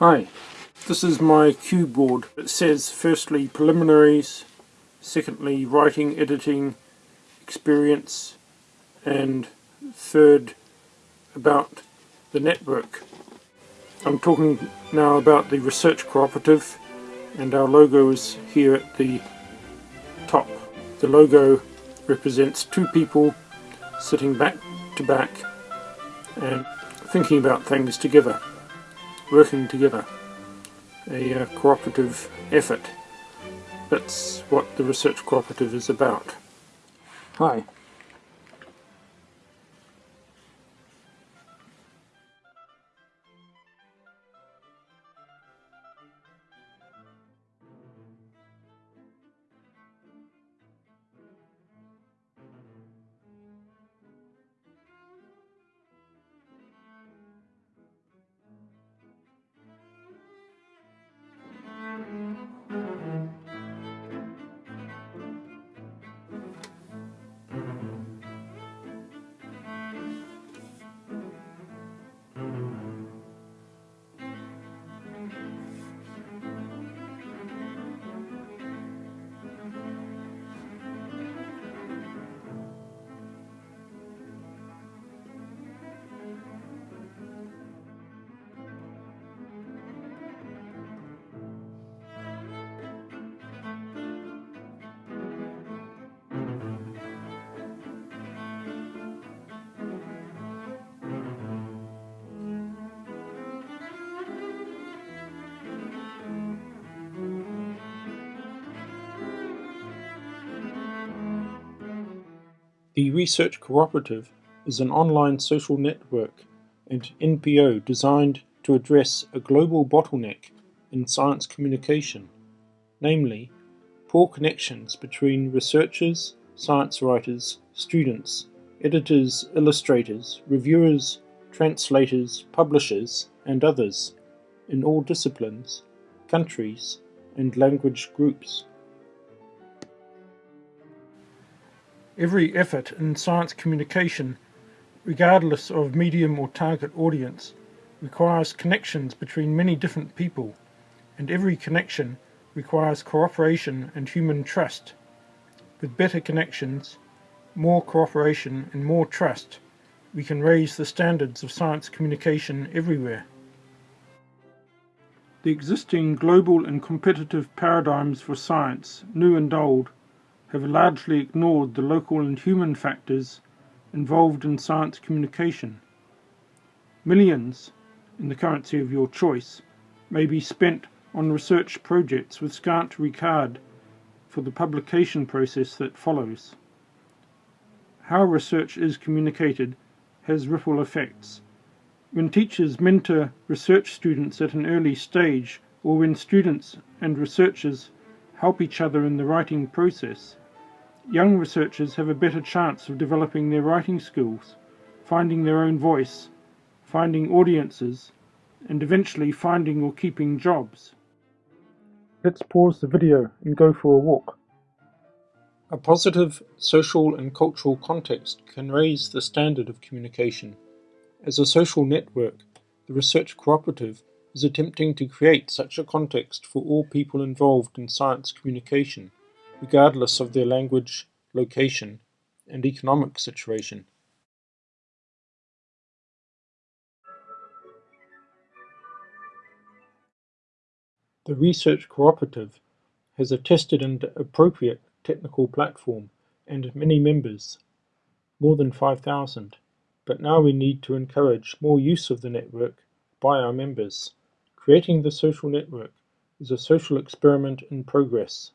Hi, this is my cue board. It says firstly preliminaries, secondly writing, editing, experience, and third about the network. I'm talking now about the research cooperative and our logo is here at the top. The logo represents two people sitting back to back and thinking about things together working together, a uh, cooperative effort. That's what the research cooperative is about. Hi. The Research Cooperative is an online social network and NPO designed to address a global bottleneck in science communication, namely, poor connections between researchers, science writers, students, editors, illustrators, reviewers, translators, publishers, and others in all disciplines, countries, and language groups. Every effort in science communication, regardless of medium or target audience, requires connections between many different people, and every connection requires cooperation and human trust. With better connections, more cooperation and more trust, we can raise the standards of science communication everywhere. The existing global and competitive paradigms for science, new and old, have largely ignored the local and human factors involved in science communication. Millions, in the currency of your choice, may be spent on research projects with scant regard for the publication process that follows. How research is communicated has ripple effects. When teachers mentor research students at an early stage, or when students and researchers help each other in the writing process, Young researchers have a better chance of developing their writing skills, finding their own voice, finding audiences, and eventually finding or keeping jobs. Let's pause the video and go for a walk. A positive social and cultural context can raise the standard of communication. As a social network, the Research Cooperative is attempting to create such a context for all people involved in science communication regardless of their language, location, and economic situation. The Research Cooperative has a tested and appropriate technical platform and many members, more than 5,000, but now we need to encourage more use of the network by our members. Creating the social network is a social experiment in progress.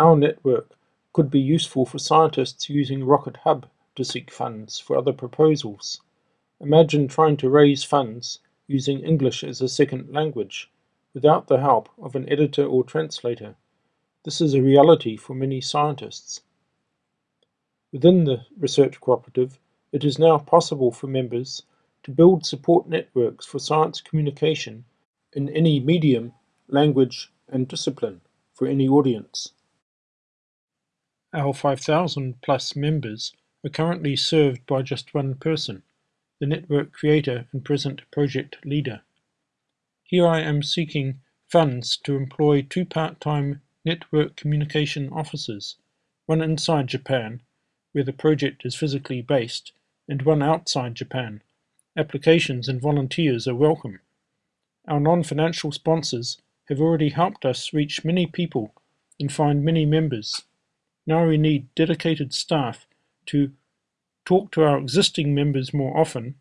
Our network could be useful for scientists using Rocket Hub to seek funds for other proposals. Imagine trying to raise funds using English as a second language, without the help of an editor or translator. This is a reality for many scientists. Within the research cooperative, it is now possible for members to build support networks for science communication in any medium, language, and discipline for any audience. Our 5,000 plus members are currently served by just one person, the network creator and present project leader. Here I am seeking funds to employ two part-time network communication officers, one inside Japan, where the project is physically based, and one outside Japan. Applications and volunteers are welcome. Our non-financial sponsors have already helped us reach many people and find many members. Now we need dedicated staff to talk to our existing members more often,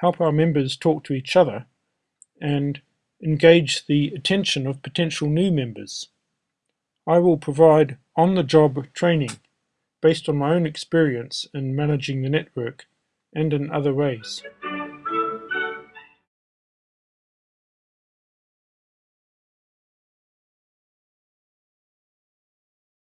help our members talk to each other, and engage the attention of potential new members. I will provide on-the-job training based on my own experience in managing the network and in other ways.